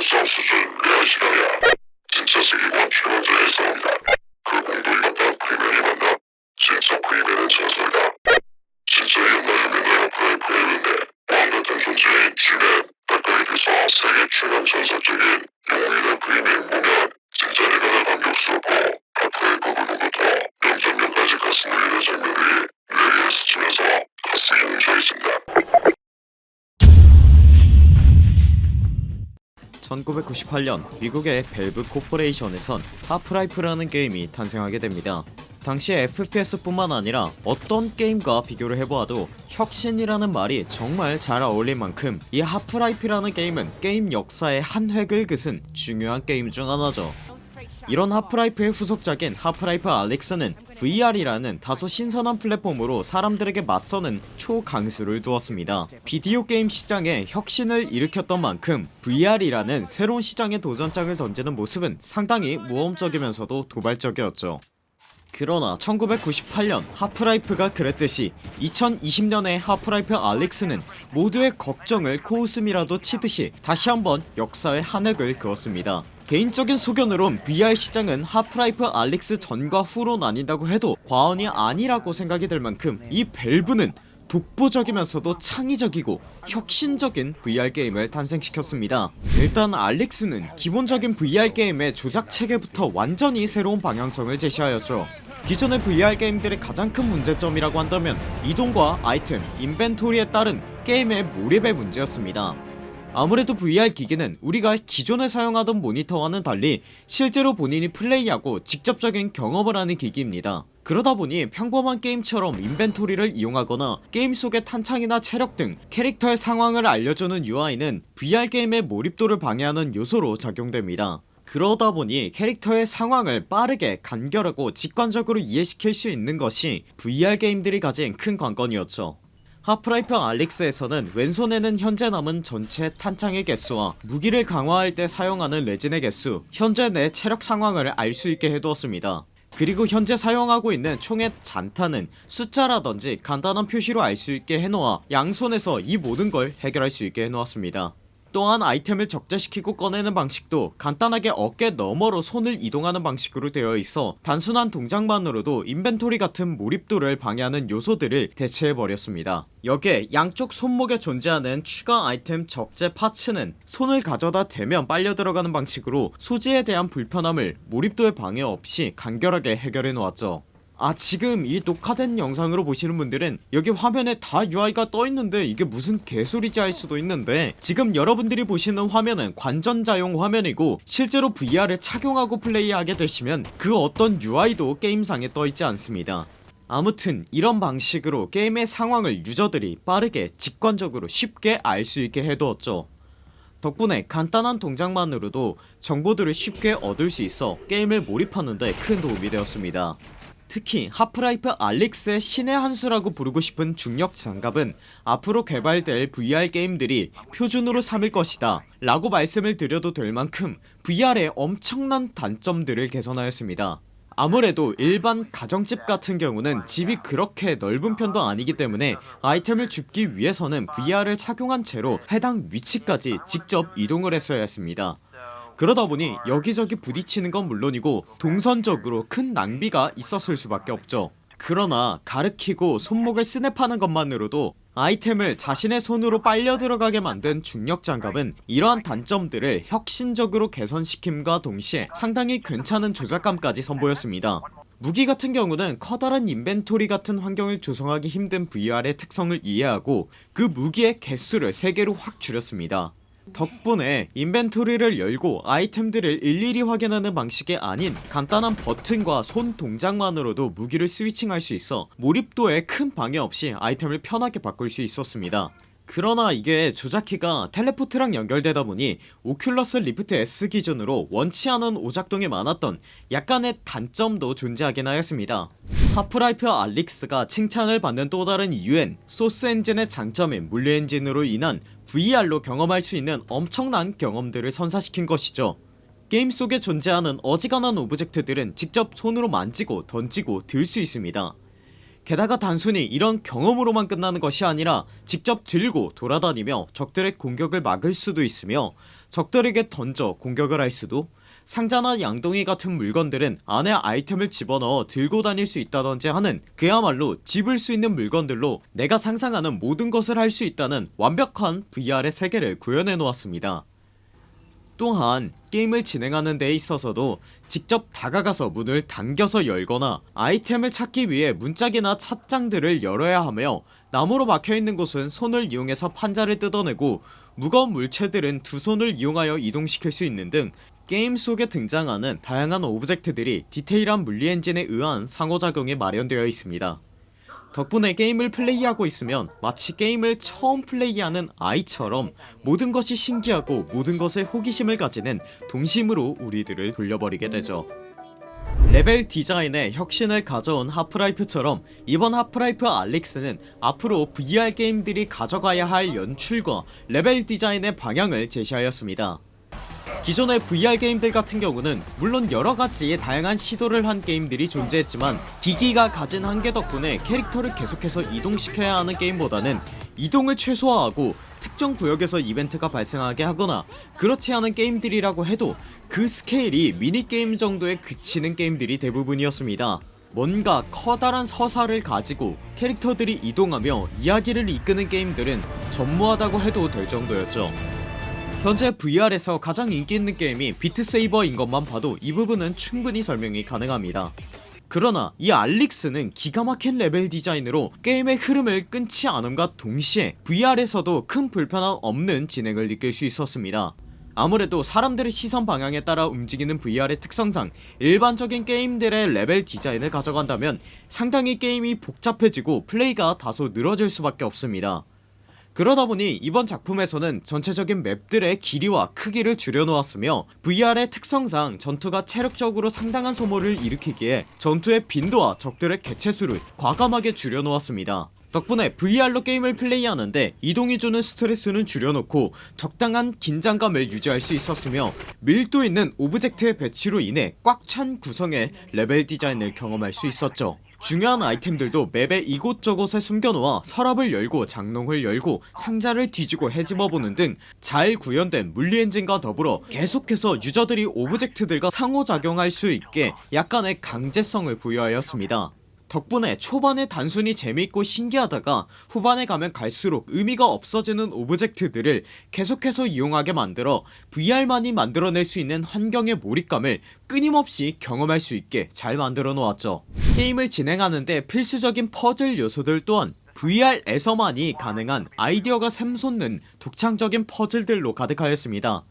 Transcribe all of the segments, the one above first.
싸움 수준 시간이야. 진짜 세계관 최강자의 싸움이다. 그 공도이 같다 프리맨이 만나. 진짜 프리맨은 전설이다. 진짜 옛날 옛날 프라이프레임인데 왕 같은 존재인 쥐맨 닭가리에서 세계 최강 전설적인 1998년 미국의 Valve Corporation에선 Half-Life라는 게임이 탄생하게 됩니다. 당시 FPS뿐만 아니라 어떤 게임과 비교를 해보아도 혁신이라는 말이 정말 잘 어울릴 만큼 이 Half-Life라는 게임은 게임 역사의 한 획을 그은 중요한 게임 중 하나죠. 이런 Half-Life의 후속작인 Half-Life Alyx는 VR이라는 다소 신선한 플랫폼으로 사람들에게 맞서는 초강수를 두었습니다. 비디오 게임 시장에 혁신을 일으켰던 만큼 VR이라는 새로운 시장에 도전장을 던지는 모습은 상당히 모험적이면서도 도발적이었죠. 그러나 1998년 하프라이프가 그랬듯이 2020년의 하프라이프 알릭스는 모두의 걱정을 코웃음이라도 치듯이 다시 한번 역사의 한 획을 그었습니다 개인적인 소견으론 VR 시장은 하프라이프 알릭스 전과 후로 나뉜다고 해도 과언이 아니라고 생각이 들 만큼 이 밸브는 독보적이면서도 창의적이고 혁신적인 VR 게임을 탄생시켰습니다. 일단 알릭스는 기본적인 VR 게임의 조작 체계부터 완전히 새로운 방향성을 제시하였죠. 기존의 VR 게임들의 가장 큰 문제점이라고 한다면 이동과 아이템, 인벤토리에 따른 게임의 몰입의 문제였습니다 아무래도 VR 기기는 우리가 기존에 사용하던 모니터와는 달리 실제로 본인이 플레이하고 직접적인 경험을 하는 기기입니다. 그러다보니 평범한 게임처럼 인벤토리를 이용하거나 게임 속의 탄창이나 체력 등 캐릭터의 상황을 알려주는 UI는 VR 게임의 몰입도를 방해하는 요소로 작용됩니다. 그러다보니 캐릭터의 상황을 빠르게 간결하고 직관적으로 이해시킬 수 있는 것이 VR 게임들이 가진 큰 관건이었죠 하프라이프 알릭스에서는 왼손에는 현재 남은 전체 탄창의 개수와 무기를 강화할 때 사용하는 레진의 개수 현재 내 체력 상황을 알 수 있게 해두었습니다. 그리고 현재 사용하고 있는 총의 잔탄은 숫자라던지 간단한 표시로 알 수 있게 해놓아 양손에서 이 모든 걸 해결할 수 있게 해놓았습니다 또한 아이템을 적재시키고 꺼내는 방식도 간단하게 어깨 너머로 손을 이동하는 방식으로 되어 있어 단순한 동작만으로도 인벤토리 같은 몰입도를 방해하는 요소들을 대체해버렸습니다. 여기에 양쪽 손목에 존재하는 추가 아이템 적재 파츠는 손을 가져다 대면 빨려 들어가는 방식으로 소지에 대한 불편함을 몰입도의 방해 없이 간결하게 해결해 놓았죠 아 지금 이 녹화된 영상으로 보시는 분들은 여기 화면에 다 UI가 떠있는데 이게 무슨 개소리지 할 수도 있는데 지금 여러분들이 보시는 화면은 관전자용 화면이고 실제로 VR을 착용하고 플레이하게 되시면 그 어떤 UI도 게임상에 떠있지 않습니다. 아무튼 이런 방식으로 게임의 상황을 유저들이 빠르게 직관적으로 쉽게 알 수 있게 해두었죠. 덕분에 간단한 동작만으로도 정보들을 쉽게 얻을 수 있어 게임을 몰입하는데 큰 도움이 되었습니다 특히 하프라이프 알릭스의 신의 한수라고 부르고 싶은 중력 장갑은 앞으로 개발될 VR 게임들이 표준으로 삼을 것이다 라고 말씀을 드려도 될 만큼 VR의 엄청난 단점들을 개선하였습니다. 아무래도 일반 가정집 같은 경우는 집이 그렇게 넓은 편도 아니기 때문에 아이템을 줍기 위해서는 VR을 착용한 채로 해당 위치까지 직접 이동을 했어야 했습니다 그러다 보니 여기저기 부딪히는 건 물론이고 동선적으로 큰 낭비가 있었을 수밖에 없죠. 그러나 가르키고 손목을 스냅하는 것만으로도 아이템을 자신의 손으로 빨려 들어가게 만든 중력 장갑은 이러한 단점들을 혁신적으로 개선시킴과 동시에 상당히 괜찮은 조작감까지 선보였습니다. 무기 같은 경우는 커다란 인벤토리 같은 환경을 조성하기 힘든 VR의 특성을 이해하고 그 무기의 개수를 3개로 확 줄였습니다 덕분에 인벤토리를 열고 아이템들을 일일이 확인하는 방식이 아닌 간단한 버튼과 손 동작만으로도 무기를 스위칭할 수 있어 몰입도에 큰 방해 없이 아이템을 편하게 바꿀 수 있었습니다. 그러나 이게 조작키가 텔레포트랑 연결되다 보니 오큘러스 리프트 S 기준으로 원치 않은 오작동이 많았던 약간의 단점도 존재하긴 하였습니다. 하프라이프 알릭스가 칭찬을 받는 또 다른 이유엔 소스 엔진의 장점인 물리 엔진으로 인한 VR로 경험할 수 있는 엄청난 경험들을 선사시킨 것이죠. 게임 속에 존재하는 어지간한 오브젝트들은 직접 손으로 만지고 던지고 들 수 있습니다. 게다가 단순히 이런 경험으로만 끝나는 것이 아니라 직접 들고 돌아다니며 적들의 공격을 막을 수도 있으며 적들에게 던져 공격을 할 수도 상자나 양동이 같은 물건들은 안에 아이템을 집어넣어 들고 다닐 수 있다던지 하는 그야말로 집을 수 있는 물건들로 내가 상상하는 모든 것을 할 수 있다는 완벽한 VR의 세계를 구현해 놓았습니다. 또한 게임을 진행하는 데 있어서도 직접 다가가서 문을 당겨서 열거나 아이템을 찾기 위해 문짝이나 찬장들을 열어야 하며 나무로 막혀있는 곳은 손을 이용해서 판자를 뜯어내고 무거운 물체들은 두 손을 이용하여 이동시킬 수 있는 등 게임 속에 등장하는 다양한 오브젝트들이 디테일한 물리 엔진에 의한 상호작용이 마련되어 있습니다. 덕분에 게임을 플레이하고 있으면 마치 게임을 처음 플레이하는 아이처럼 모든 것이 신기하고 모든 것에 호기심을 가지는 동심으로 우리들을 돌려버리게 되죠. 레벨 디자인에 혁신을 가져온 하프라이프처럼 이번 하프라이프 알릭스는 앞으로 VR 게임들이 가져가야 할 연출과 레벨 디자인의 방향을 제시하였습니다 기존의 VR 게임들 같은 경우는 물론 여러가지의 다양한 시도를 한 게임들이 존재했지만 기기가 가진 한계 덕분에 캐릭터를 계속해서 이동시켜야 하는 게임보다는 이동을 최소화하고 특정 구역에서 이벤트가 발생하게 하거나 그렇지 않은 게임들이라고 해도 그 스케일이 미니게임 정도에 그치는 게임들이 대부분이었습니다. 뭔가 커다란 서사를 가지고 캐릭터들이 이동하며 이야기를 이끄는 게임들은 전무하다고 해도 될 정도였죠 현재 VR에서 가장 인기 있는 게임이 비트세이버인 것만 봐도 이 부분은 충분히 설명이 가능합니다. 그러나 이 알릭스는 기가 막힌 레벨 디자인으로 게임의 흐름을 끊지 않음과 동시에 VR에서도 큰 불편함 없는 진행을 느낄 수 있었습니다. 아무래도 사람들의 시선 방향에 따라 움직이는 VR의 특성상 일반적인 게임들의 레벨 디자인을 가져간다면 상당히 게임이 복잡해지고 플레이가 다소 늘어질 수밖에 없습니다 그러다 보니 이번 작품에서는 전체적인 맵들의 길이와 크기를 줄여놓았으며 VR의 특성상 전투가 체력적으로 상당한 소모를 일으키기에 전투의 빈도와 적들의 개체수를 과감하게 줄여놓았습니다. 덕분에 VR로 게임을 플레이하는데 이동이 주는 스트레스는 줄여놓고 적당한 긴장감을 유지할 수 있었으며 밀도 있는 오브젝트의 배치로 인해 꽉 찬 구성의 레벨 디자인을 경험할 수 있었죠 중요한 아이템들도 맵의 이곳저곳에 숨겨놓아 서랍을 열고 장롱을 열고 상자를 뒤지고 헤집어보는 등 잘 구현된 물리엔진과 더불어 계속해서 유저들이 오브젝트들과 상호작용할 수 있게 약간의 강제성을 부여하였습니다 덕분에 초반에 단순히 재밌고 신기하다가 후반에 가면 갈수록 의미가 없어지는 오브젝트들을 계속해서 이용하게 만들어 VR만이 만들어낼 수 있는 환경의 몰입감을 끊임없이 경험할 수 있게 잘 만들어 놓았죠. 게임을 진행하는데 필수적인 퍼즐 요소들 또한 VR에서만이 가능한 아이디어가 샘솟는 독창적인 퍼즐들로 가득하였습니다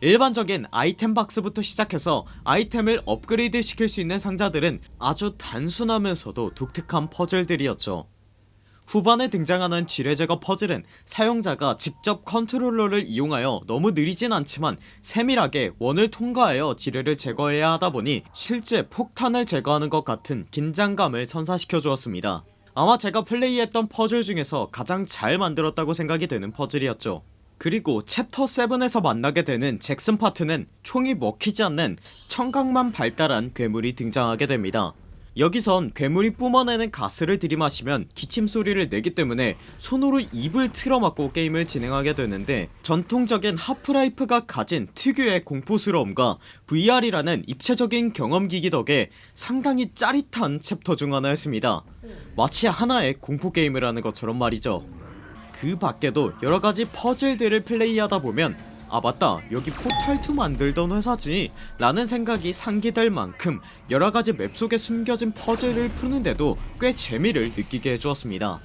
일반적인 아이템 박스부터 시작해서 아이템을 업그레이드 시킬 수 있는 상자들은 아주 단순하면서도 독특한 퍼즐들이었죠. 후반에 등장하는 지뢰제거 퍼즐은 사용자가 직접 컨트롤러를 이용하여 너무 느리진 않지만 세밀하게 원을 통과하여 지뢰를 제거해야 하다보니 실제 폭탄을 제거하는 것 같은 긴장감을 선사시켜 주었습니다. 아마 제가 플레이했던 퍼즐 중에서 가장 잘 만들었다고 생각이 되는 퍼즐이었죠 그리고 챕터 7에서 만나게 되는 잭슨 파트는 총이 먹히지 않는 청각만 발달한 괴물이 등장하게 됩니다. 여기선 괴물이 뿜어내는 가스를 들이마시면 기침소리를 내기 때문에 손으로 입을 틀어막고 게임을 진행하게 되는데 전통적인 하프라이프가 가진 특유의 공포스러움과 VR이라는 입체적인 경험기기 덕에 상당히 짜릿한 챕터 중 하나였습니다. 마치 하나의 공포게임을 하는 것처럼 말이죠 그 밖에도 여러가지 퍼즐들을 플레이하다 보면 아 맞다 여기 포탈2 만들던 회사지 라는 생각이 상기될 만큼 여러가지 맵 속에 숨겨진 퍼즐을 푸는데도 꽤 재미를 느끼게 해주었습니다.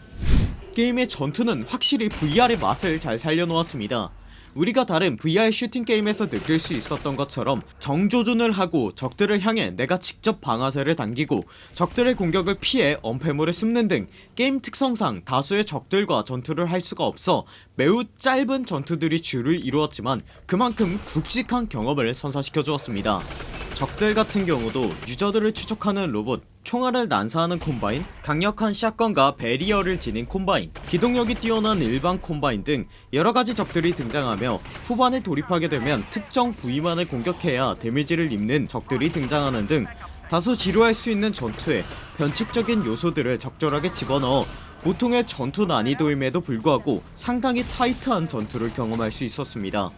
게임의 전투는 확실히 VR의 맛을 잘 살려놓았습니다 우리가 다른 VR 슈팅 게임에서 느낄 수 있었던 것처럼 정조준을 하고 적들을 향해 내가 직접 방아쇠를 당기고 적들의 공격을 피해 엄폐물에 숨는 등 게임 특성상 다수의 적들과 전투를 할 수가 없어 매우 짧은 전투들이 주를 이루었지만 그만큼 굵직한 경험을 선사시켜 주었습니다. 적들 같은 경우도 유저들을 추적하는 로봇 총알을 난사하는 콤바인 강력한 샷건과 베리어를 지닌 콤바인 기동력이 뛰어난 일반 콤바인 등 여러가지 적들이 등장하며 후반에 돌입하게 되면 특정 부위만을 공격해야 데미지를 입는 적들이 등장하는 등 다소 지루할 수 있는 전투에 변칙적인 요소들을 적절하게 집어넣어 보통의 전투 난이도임에도 불구하고 상당히 타이트한 전투를 경험할 수 있었습니다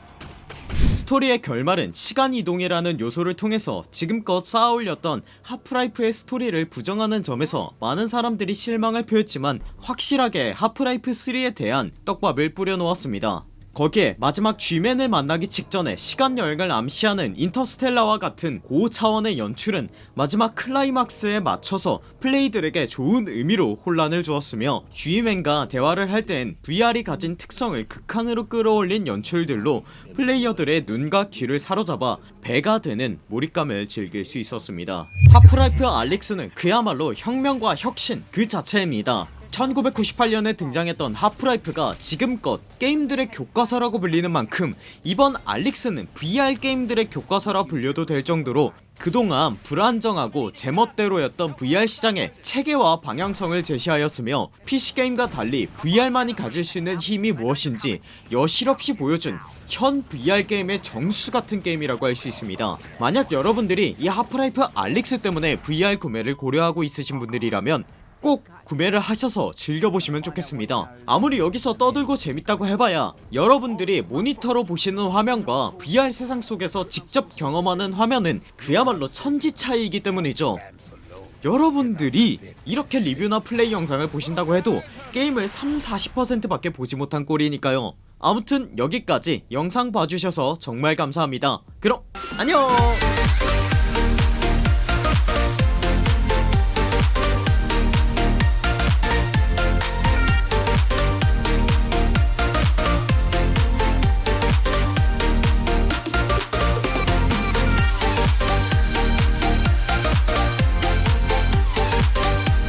스토리의 결말은 시간이동이라는 요소를 통해서 지금껏 쌓아올렸던 하프라이프의 스토리를 부정하는 점에서 많은 사람들이 실망을 표했지만 확실하게 하프라이프3에 대한 떡밥을 뿌려놓았습니다 거기에 마지막 G맨을 만나기 직전에 시간여행을 암시하는 인터스텔라와 같은 고차원의 연출은 마지막 클라이막스에 맞춰서 플레이들에게 좋은 의미로 혼란을 주었으며 G맨과 대화를 할땐 VR이 가진 특성을 극한으로 끌어올린 연출들로 플레이어들의 눈과 귀를 사로잡아 배가 되는 몰입감을 즐길 수 있었습니다. 하프라이프 알릭스는 그야말로 혁명과 혁신 그 자체입니다 1998년에 등장했던 하프라이프가 지금껏 게임들의 교과서라고 불리는 만큼 이번 알릭스는 VR 게임들의 교과서라 불려도 될 정도로 그동안 불안정하고 제멋대로였던 VR 시장의 체계와 방향성을 제시하였으며 PC게임과 달리 VR만이 가질 수 있는 힘이 무엇인지 여실없이 보여준 현 VR 게임의 정수같은 게임이라고 할 수 있습니다. 만약 여러분들이 이 하프라이프 알릭스 때문에 VR 구매를 고려하고 있으신 분들이라면 꼭 구매를 하셔서 즐겨보시면 좋겠습니다. 아무리 여기서 떠들고 재밌다고 해봐야 여러분들이 모니터로 보시는 화면과 VR 세상 속에서 직접 경험하는 화면은 그야말로 천지 차이이기 때문이죠. 여러분들이 이렇게 리뷰나 플레이 영상을 보신다고 해도 게임을 3-40% 밖에 보지 못한 꼴이니까요. 아무튼 여기까지 영상 봐주셔서 정말 감사합니다. 그럼 안녕